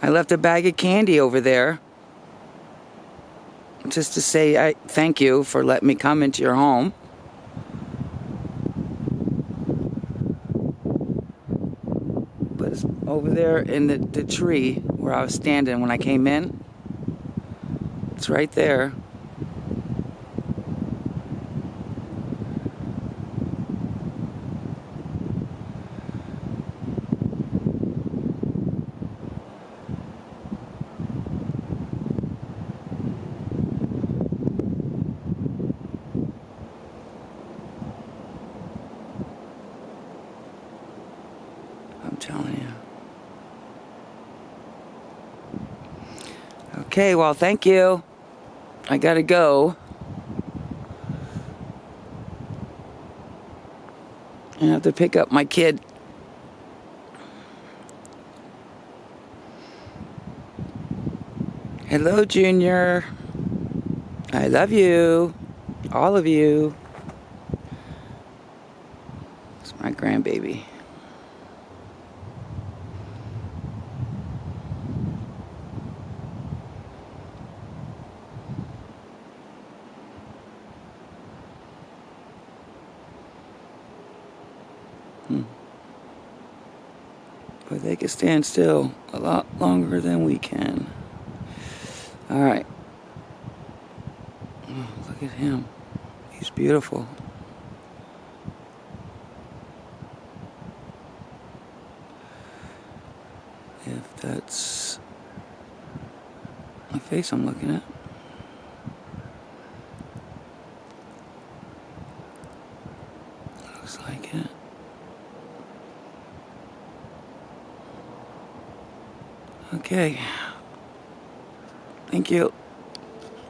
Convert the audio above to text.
I left a bag of candy over there just to say I thank you for letting me come into your home. But it's over there in the, the tree where I was standing when I came in. It's right there. I'm telling you. Okay, well, thank you. I gotta go. I have to pick up my kid. Hello, Junior. I love you. All of you. It's my grandbaby. Hmm. But they can stand still a lot longer than we can. All right. Oh, look at him. He's beautiful. If that's my face I'm looking at. Looks like it. Okay. Thank you.